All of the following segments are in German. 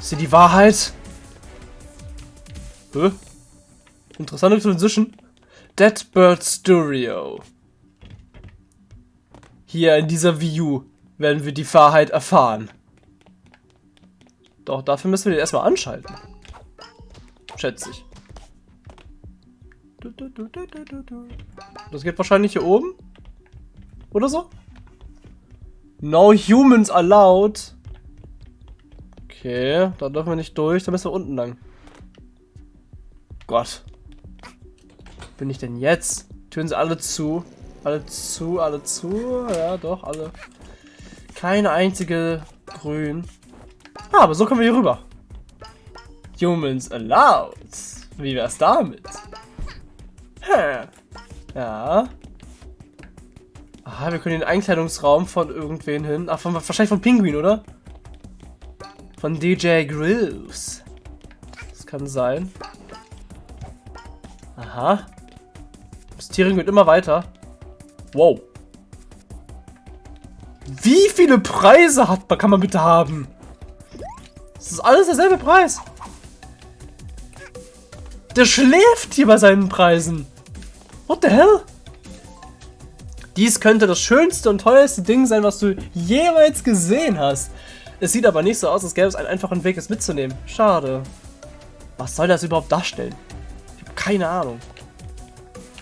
Ist hier die Wahrheit? Hä? Interessante Transition. Dead Bird Studio. Hier in dieser View werden wir die Wahrheit erfahren. Doch, dafür müssen wir den erstmal anschalten. Schätze ich. Das geht wahrscheinlich hier oben. Oder so? No humans allowed. Okay, da dürfen wir nicht durch. Da müssen wir unten lang. Gott. Bin ich denn jetzt? Türen sie alle zu. Alle zu, alle zu. Ja, doch, alle. Keine einzige grün. Ah, aber so kommen wir hier rüber. Humans allowed. Wie wär's damit? Hä? Ja. Aha, wir können den Einkleidungsraum von irgendwen hin. Ach, von, wahrscheinlich von Pinguin, oder? Von DJ Grooves. Das kann sein. Aha. Das Tiering wird immer weiter. Wow. Wie viele Preise hat, kann man bitte haben? Das ist alles derselbe Preis. Der schläft hier bei seinen Preisen. What the hell? Dies könnte das schönste und teuerste Ding sein, was du jemals gesehen hast. Es sieht aber nicht so aus, als gäbe es einen einfachen Weg, es mitzunehmen. Schade. Was soll das überhaupt darstellen? Ich habe keine Ahnung.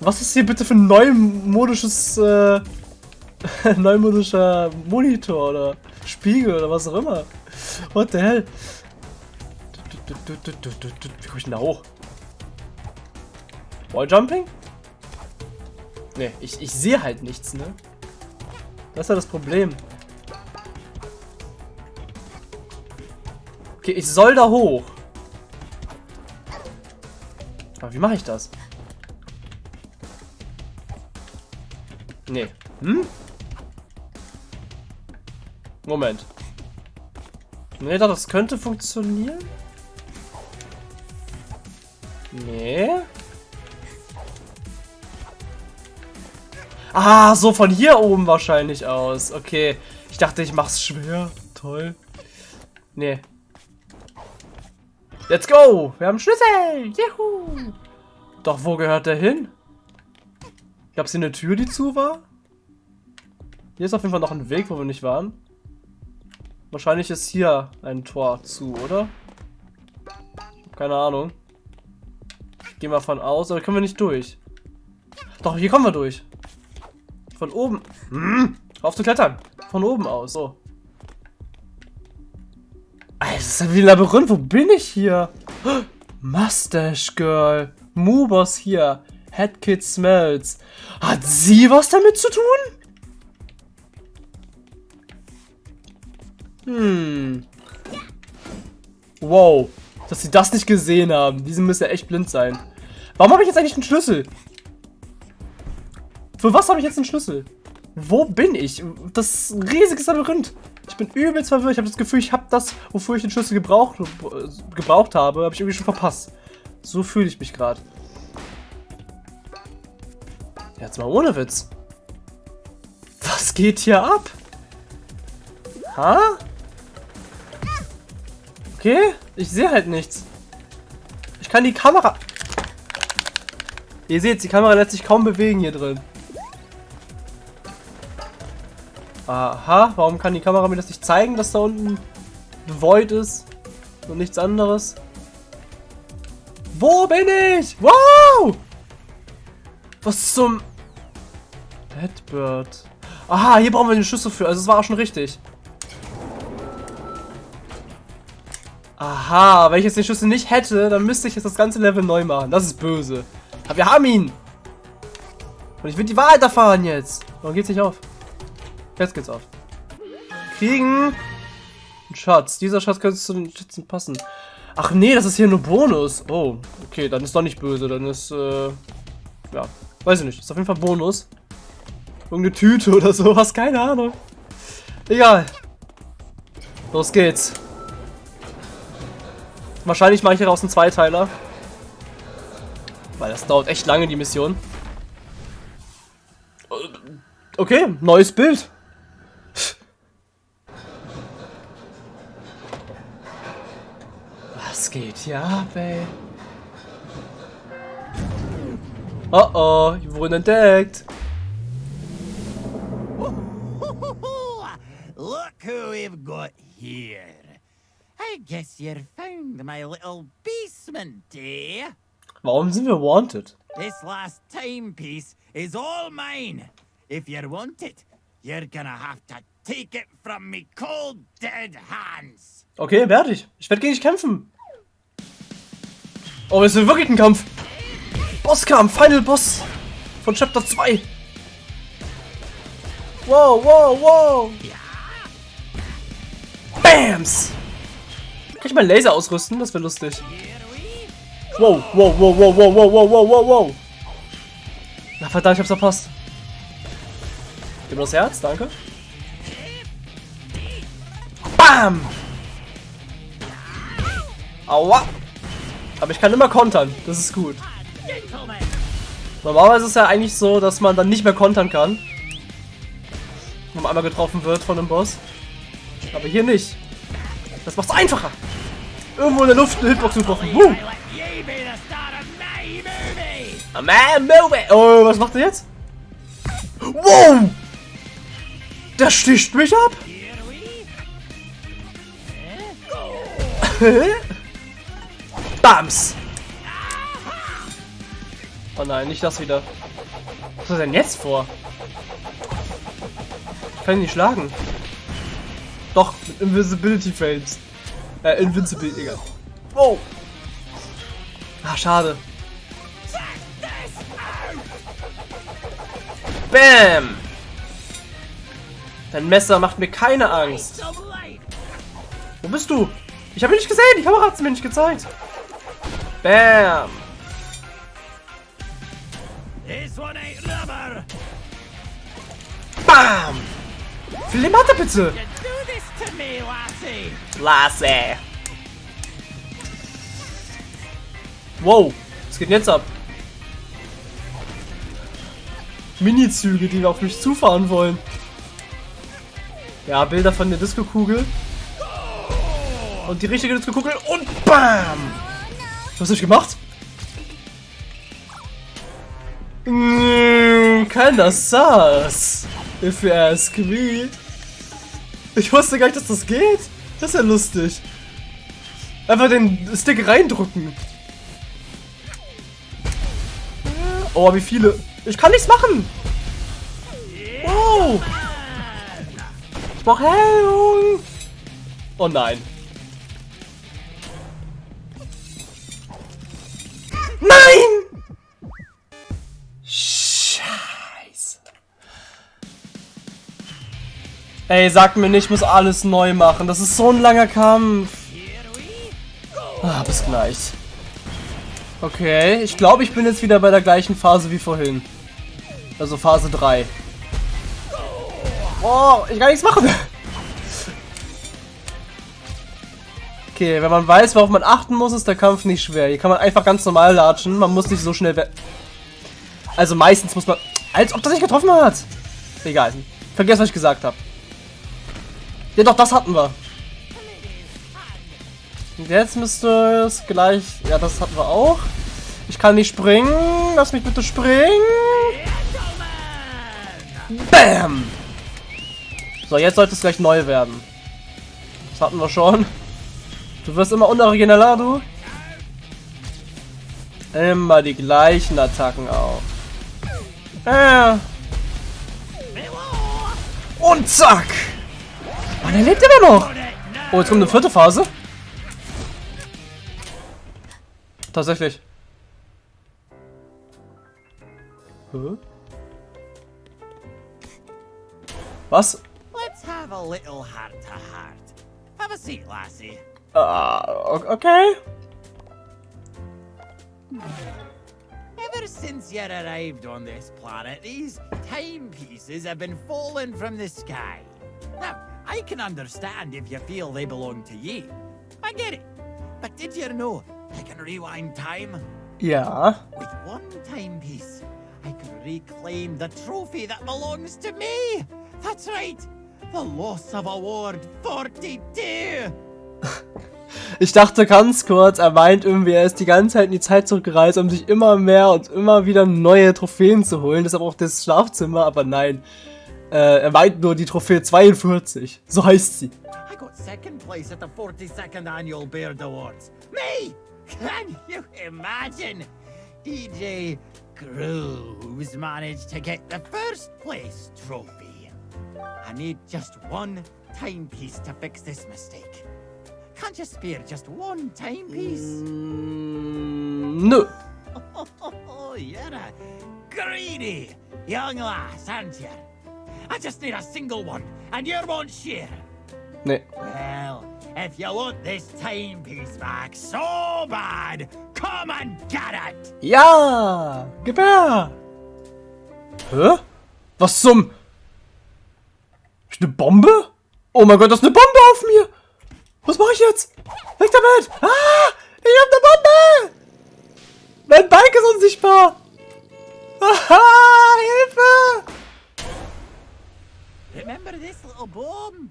Was ist hier bitte für ein neumodisches, äh, neumodischer Monitor oder Spiegel oder was auch immer? What the hell? Wie komme ich denn da hoch? Walljumping? Ne, ich, ich sehe halt nichts, ne? Das ist ja das Problem. Okay, ich soll da hoch. Aber wie mache ich das? Nee. Hm? Moment. Nee, das könnte funktionieren. Nee. Ah, so von hier oben wahrscheinlich aus. Okay. Ich dachte, ich mach's schwer. Toll. Nee. Let's go! Wir haben Schlüssel! Juhu! Doch, wo gehört der hin? Gab es hier eine Tür, die zu war? Hier ist auf jeden Fall noch ein Weg, wo wir nicht waren. Wahrscheinlich ist hier ein Tor zu, oder? Keine Ahnung. Gehen wir von aus, aber können wir nicht durch. Doch, hier kommen wir durch. Von oben. Hm, auf zu klettern. Von oben aus, so. Alter, ist ja wie ein Labyrinth. Wo bin ich hier? Mustache Girl. Mubos hier. Headkid Smells. Hat sie was damit zu tun? Hm. Wow. Dass sie das nicht gesehen haben. Diese müssen ja echt blind sein. Warum habe ich jetzt eigentlich einen Schlüssel? Für was habe ich jetzt einen Schlüssel? Wo bin ich? Das riesige Labyrinth. Ich bin übelst verwirrt. Ich habe das Gefühl, ich habe das, wofür ich den Schlüssel gebraucht, gebraucht habe, habe ich irgendwie schon verpasst. So fühle ich mich gerade. Jetzt mal ohne Witz. Was geht hier ab? Ha? Okay, ich sehe halt nichts. Ich kann die Kamera... Ihr seht, die Kamera lässt sich kaum bewegen hier drin. Aha, warum kann die Kamera mir das nicht zeigen, dass da unten Void ist und nichts anderes? Wo bin ich? Wow! Was zum... Deadbird. Aha, hier brauchen wir den Schlüssel für. Also es war auch schon richtig. Aha, wenn ich jetzt den Schlüssel nicht hätte, dann müsste ich jetzt das ganze Level neu machen. Das ist böse. Aber wir haben ihn. Und ich will die Wahrheit erfahren jetzt. Warum geht's nicht auf? Jetzt geht's auf. Kriegen. Ein Schatz. Dieser Schatz könnte zu den Schätzen passen. Ach nee, das ist hier nur Bonus. Oh, okay, dann ist doch nicht böse. Dann ist, äh, ja, weiß ich nicht. Ist auf jeden Fall Bonus. Irgendeine Tüte oder sowas, keine Ahnung. Egal. Los geht's. Wahrscheinlich mache ich daraus einen Zweiteiler. Weil das dauert echt lange, die Mission. Okay, neues Bild. Was geht hier ab, ey? Oh oh, wir wurden entdeckt. Look who we've got here. I guess you found my little basement, eh? Warum sind wir wanted? This last timepiece is all mine. If you want it, you're gonna have to take it from me cold dead hands. Okay, werde ich. Ich werde gegen dich kämpfen. Oh, es ist wirklich ein Kampf. Bosskampf, Final Boss von Chapter 2. Wow, wow, wow. Bams. Kann ich meinen Laser ausrüsten? Das wäre lustig. Wow, wow, wow, wow, wow, wow, wow, wow, wow, wow. Na verdammt, ich hab's verpasst. Gib mir das Herz, danke. Bam! Aua! Aber ich kann immer kontern, das ist gut. Normalerweise ist es ja eigentlich so, dass man dann nicht mehr kontern kann. Wenn man einmal getroffen wird von einem Boss. Aber hier nicht. Das macht's einfacher. Irgendwo in der Luft eine Hitbox getroffen. I Woo! movie. A man moving. Oh, was macht er jetzt? Wow! Der sticht mich ab. We Bams! Oh nein, nicht das wieder. Was er denn jetzt vor? Ich kann ihn nicht schlagen. Doch, mit Invisibility Frames. Äh, Invincible, egal. Wow! Ah, schade. Bam! Dein Messer macht mir keine Angst. Wo bist du? Ich habe ihn nicht gesehen. Die Kamera hat es mir nicht gezeigt. Bam. This one ain't rubber. Bam. Er bitte? You do this to me, lassie. Lasse. Wow. Was geht denn jetzt ab? Mini-Züge, die auf mich zufahren wollen. Ja, Bilder von der Disco-Kugel. Und die richtige Disco-Kugel und BAM! Was hast du gemacht? Mm, Keiner saß. If you ask me. Ich wusste gar nicht, dass das geht. Das ist ja lustig. Einfach den Stick reindrücken. Oh, wie viele. Ich kann nichts machen. Wow. Ich brauche Heilung. Oh. Nein! Ey, sag mir nicht, ich muss alles neu machen. Das ist so ein langer Kampf. Ah, bis gleich. Okay, ich glaube, ich bin jetzt wieder bei der gleichen Phase wie vorhin. Also Phase 3. Oh, ich kann nichts machen. Okay, wenn man weiß, worauf man achten muss, ist der Kampf nicht schwer. Hier kann man einfach ganz normal latschen. Man muss nicht so schnell Also meistens muss man... Als ob das nicht getroffen hat. Egal. Vergesst, was ich gesagt habe. Ja doch, das hatten wir. Und jetzt müsste es gleich... Ja, das hatten wir auch. Ich kann nicht springen. Lass mich bitte springen. Bam! So, jetzt sollte es gleich neu werden. Das hatten wir schon. Du wirst immer unorigineller, du. Immer die gleichen Attacken auch. Äh. Und zack! Mann, er lebt immer noch! Oh, jetzt kommt eine vierte Phase. Tatsächlich. Hä? Was? Let's have a little heart to heart. Have a seat, lassie. Ah, o- okay. Ever since you arrived on this planet, these timepieces have been falling from the sky. Now, I can understand if you feel they belong to you. I get it. But did you know I can rewind time? Ja. With one timepiece, I can reclaim the trophy that belongs to me. That's right. The loss of Award 42. Ich dachte ganz kurz, er meint irgendwie, er ist die ganze Zeit in die Zeit zurückgereist, um sich immer mehr und immer wieder neue Trophäen zu holen. Deshalb auch das Schlafzimmer, aber nein. Äh, er meint nur die Trophäe 42. So heißt sie. I got second place at the 42nd Annual Beard Awards. Me! Can you imagine? DJ Grooves managed to get the first place trophy. I need just one timepiece to fix this mistake. Can't you spare just one timepiece? Mm, nö. Oh, you're a greedy young lass, aren't you? I just need a single one, and you won't share. Nee. Well, if you want this timepiece back so bad, come and get it! Ja! Gib her! Hä? Was zum... Ist eine Bombe? Oh mein Gott, das ist eine Bombe auf mir! Was mache ich jetzt? Weg damit! Ah! Ich hab eine Bombe! Mein Bike ist unsichtbar! Aha! Hilfe! Remember this little bomb?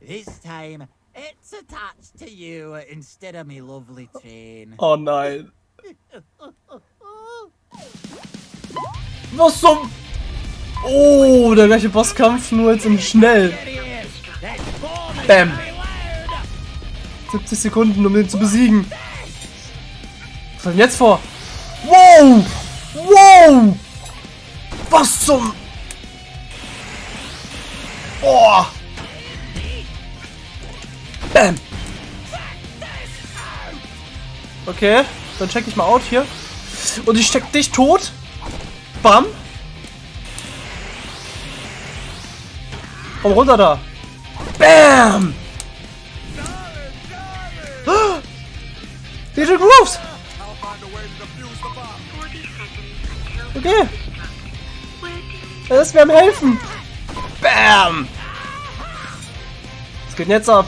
This time, it's attached to you instead of me lovely train. Oh nein. Was zum... Oh, der gleiche Bosskampf, nur jetzt in schnell. Bam. very loud. 70 Sekunden, um den zu besiegen. Was hat denn jetzt vor? Wow! Wow! Was zum... Oh! Bam! Okay, dann check ich mal out hier. Und ich steck dich tot. Bam! Komm runter da. Bam! DJ Grooves! Okay. Er ist mir am helfen. Bam! Was geht denn jetzt ab?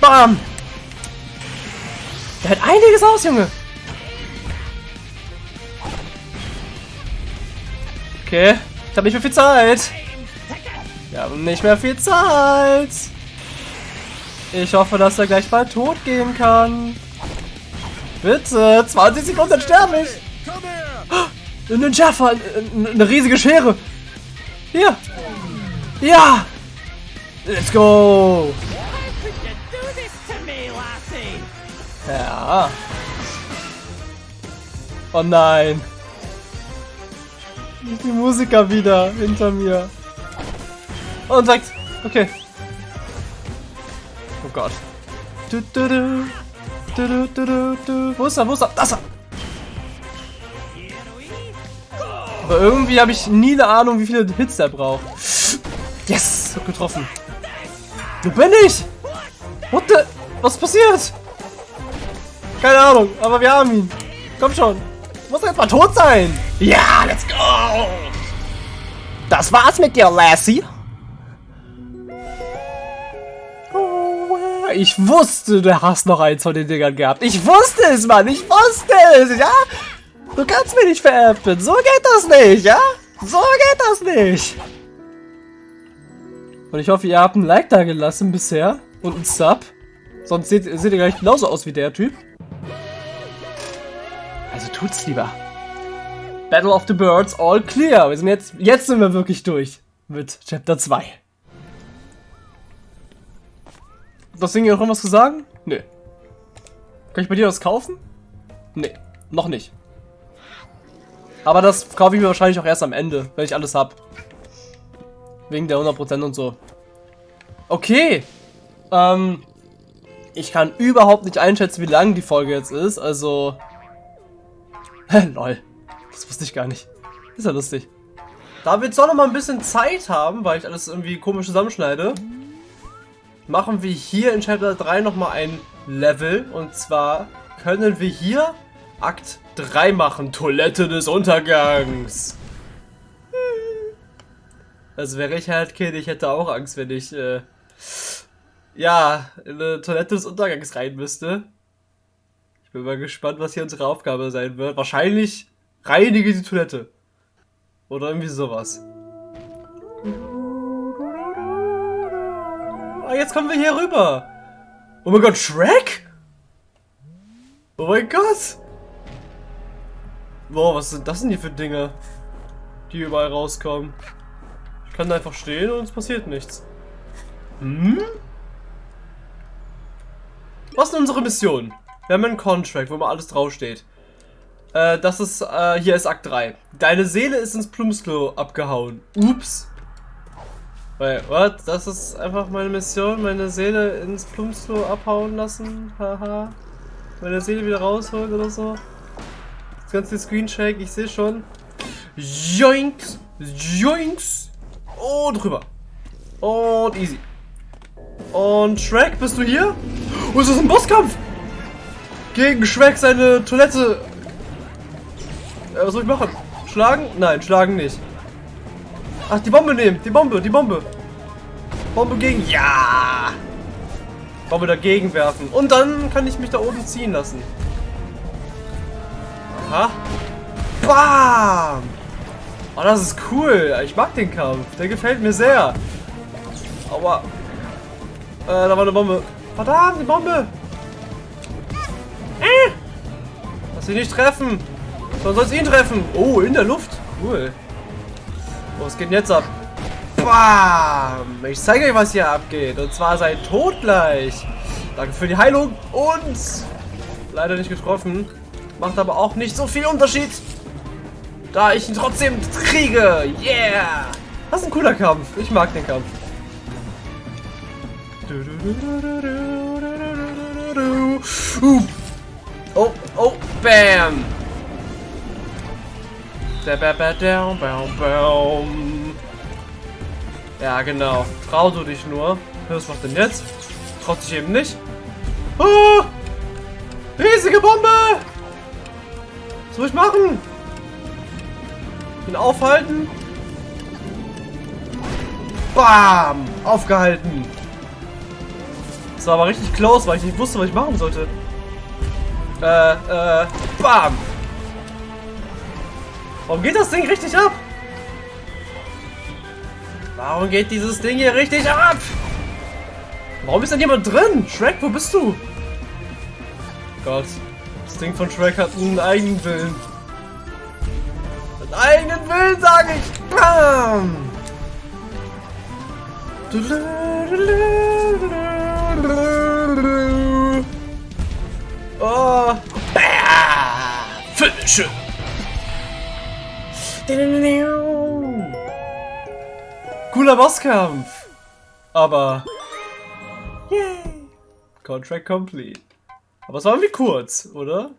Bam! Der hat einiges aus, Junge. Okay, ich habe nicht mehr viel Zeit. Wir haben nicht mehr viel Zeit. Ich hoffe, dass er gleich bald tot gehen kann. Bitte, 20 Sekunden sterbe ich. Ein Schaffer, eine riesige Schere. Hier. Ja. Let's go. Ja. Oh nein. Die Musiker wieder hinter mir. Und sagt, okay. Oh Gott. Wo ist er? Wo ist er? Das ist er. Aber irgendwie habe ich nie eine Ahnung, wie viele Hits er braucht. Yes, hab getroffen. Wo bin ich? What the? Was passiert? Keine Ahnung, aber wir haben ihn. Komm schon. Muss er jetzt mal tot sein. Ja, let's go. Das war's mit dir, Lassie. Oh, Ich wusste, du hast noch eins von den Dingern gehabt. Ich wusste es, Mann. Ich wusste es, ja? Du kannst mich nicht veräppeln. So geht das nicht, ja? So geht das nicht. Und ich hoffe, ihr habt ein Like da gelassen bisher. Und ein Sub. Sonst seht, seht ihr gleich genauso aus wie der Typ. Also tut's lieber. Battle of the Birds, all clear. Wir sind jetzt, jetzt sind wir wirklich durch. Mit Chapter 2. Das Ding hier noch irgendwas zu sagen? Nö. Kann ich bei dir was kaufen? Nee, noch nicht. Aber das kaufe ich mir wahrscheinlich auch erst am Ende, wenn ich alles hab. Wegen der 100% und so. Okay. Ähm, ich kann überhaupt nicht einschätzen, wie lang die Folge jetzt ist. Also... Lol. Das wusste ich gar nicht. Ist ja lustig. Da wir jetzt auch noch mal ein bisschen Zeit haben, weil ich alles irgendwie komisch zusammenschneide, machen wir hier in Chapter 3 noch mal ein Level. Und zwar können wir hier Akt 3 machen. Toilette des Untergangs. Also wäre ich halt Kind, ich hätte auch Angst, wenn ich, äh, ja, in eine Toilette des Untergangs rein müsste. Ich bin mal gespannt, was hier unsere Aufgabe sein wird. Wahrscheinlich reinige die Toilette. Oder irgendwie sowas. Ah, jetzt kommen wir hier rüber. Oh mein Gott, Shrek? Oh mein Gott. Boah, was sind das denn hier für Dinge, die überall rauskommen? Ich kann da einfach stehen und es passiert nichts. Hm? Was ist unsere Mission? Wir haben einen Contract, wo mal alles draufsteht. Äh, das ist, äh, hier ist Akt 3. Deine Seele ist ins Plumpsklo abgehauen. Ups. Wait, what? Das ist einfach meine Mission, meine Seele ins Plumpsklo abhauen lassen. Haha. meine Seele wieder rausholen oder so. Das ganze Screenshake, ich sehe schon. Joinks! Joinks! Und drüber. Und easy. Und Shrek, bist du hier? Oh, ist das ein Bosskampf? Gegen Shrek seine Toilette. Äh, was soll ich machen? Schlagen? Nein, schlagen nicht. Ach, die Bombe nehmen. Die Bombe, die Bombe. Bombe gegen... Ja! Bombe dagegen werfen. Und dann kann ich mich da oben ziehen lassen. Aha. Bam! Oh, das ist cool. Ich mag den Kampf. Der gefällt mir sehr. Aber... Äh, da war eine Bombe. Verdammt, die Bombe! Äh! Lass sie nicht treffen. Sondern soll es ihn treffen. Oh, in der Luft. Cool. Oh, was geht denn jetzt ab? Bam! Ich zeige euch, was hier abgeht. Und zwar seid tot gleich. Danke für die Heilung. Und... Leider nicht getroffen. Macht aber auch nicht so viel Unterschied. Da ich ihn trotzdem kriege. Yeah! Das ist ein cooler Kampf. Ich mag den Kampf. Oh, oh, bam! Ja, genau. Trau du dich nur. Was macht denn jetzt? Traut sich eben nicht. Oh! Riesige Bombe! Was soll ich machen? Ihn aufhalten? Bam! Aufgehalten. Das war aber richtig close, weil ich nicht wusste, was ich machen sollte. Äh, äh, bam! Warum geht das Ding richtig ab? Warum geht dieses Ding hier richtig ab? Warum ist denn jemand drin? Shrek, wo bist du? Gott, Ding von Shrek hat einen eigenen Willen. Einen eigenen Willen, sage ich. Bam! Oh! Finish Cooler Bosskampf! Aber... Yay! Contract complete. Aber es war irgendwie kurz, oder?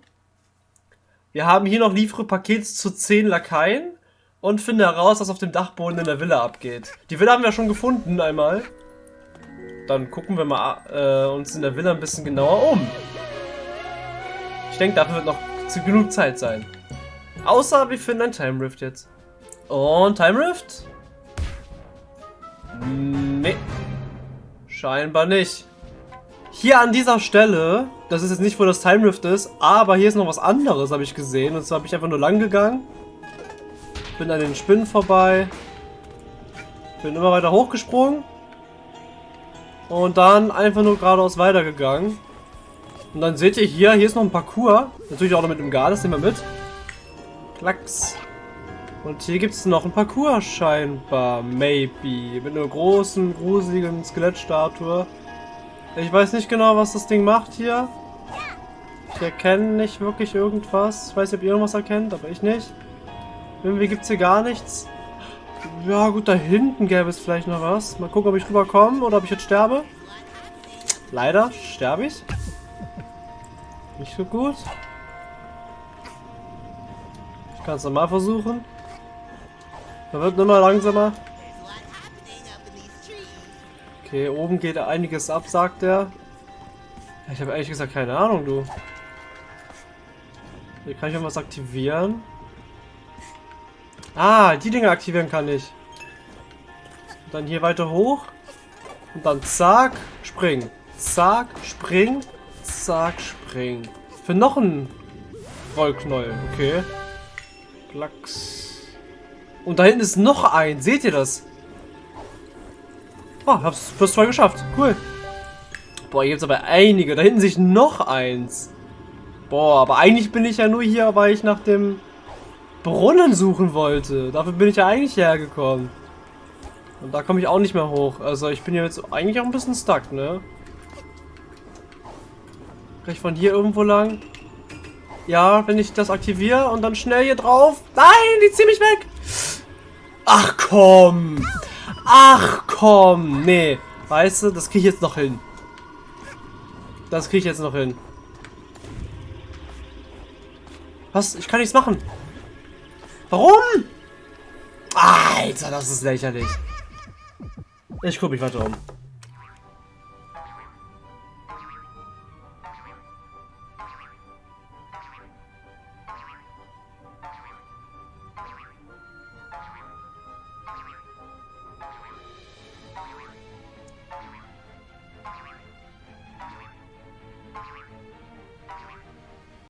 Wir haben hier noch liefere Pakete zu 10 Lakaien und finde heraus, was auf dem Dachboden in der Villa abgeht. Die Villa haben wir schon gefunden einmal. Dann gucken wir mal äh, uns in der Villa ein bisschen genauer um. Ich denke, dafür wird noch genug Zeit sein. Außer wir finden ein Time Rift jetzt. Und Time Rift? Nee. Scheinbar nicht. Hier an dieser Stelle, das ist jetzt nicht, wo das Time Rift ist, aber hier ist noch was anderes, habe ich gesehen. Und zwar habe ich einfach nur lang gegangen. Bin an den Spinnen vorbei. Bin immer weiter hochgesprungen. Und dann einfach nur geradeaus weitergegangen. Und dann seht ihr hier, hier ist noch ein Parcours. Natürlich auch noch mit dem Gades, nehmen wir mit. Klacks. Und hier gibt es noch ein Parcours scheinbar. Maybe. Mit einer großen, gruseligen Skelettstatue. Ich weiß nicht genau, was das Ding macht hier. Ich erkenne nicht wirklich irgendwas. Ich weiß nicht, ob ihr irgendwas erkennt, aber ich nicht. Irgendwie gibt es hier gar nichts. Ja gut, da hinten gäbe es vielleicht noch was. Mal gucken, ob ich rüberkomme oder ob ich jetzt sterbe. Leider sterbe ich. Nicht so gut. Ich kann es nochmal versuchen. Da wird immer langsamer. Okay, oben geht einiges ab, sagt er. Ich habe ehrlich gesagt keine Ahnung, du. Hier kann ich irgendwas aktivieren. Ah, die Dinge aktivieren kann ich. Und dann hier weiter hoch. Und dann zack, spring. Zack, spring. Zack, spring. Für noch einen Rollknäuel. Okay. Klacks. Und da hinten ist noch ein. Seht ihr das? Oh, hab's plus zwei geschafft. Cool. Boah, hier gibt's aber einige. Da hinten sich noch eins. Boah, aber eigentlich bin ich ja nur hier, weil ich nach dem Brunnen suchen wollte. Dafür bin ich ja eigentlich hergekommen. Und da komme ich auch nicht mehr hoch. Also ich bin jetzt eigentlich auch ein bisschen stuck, ne? Kann ich von hier irgendwo lang? Ja, wenn ich das aktiviere und dann schnell hier drauf. Nein, die ziehen mich weg. Ach komm. Ach komm. Nee. Weißt du, das kriege ich jetzt noch hin. Das kriege ich jetzt noch hin. Was? Ich kann nichts machen. Warum? Alter, das ist lächerlich. Ich gucke mich weiter um.